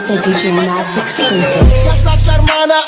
It's a DJ Max exclusive. कैसा शर्माना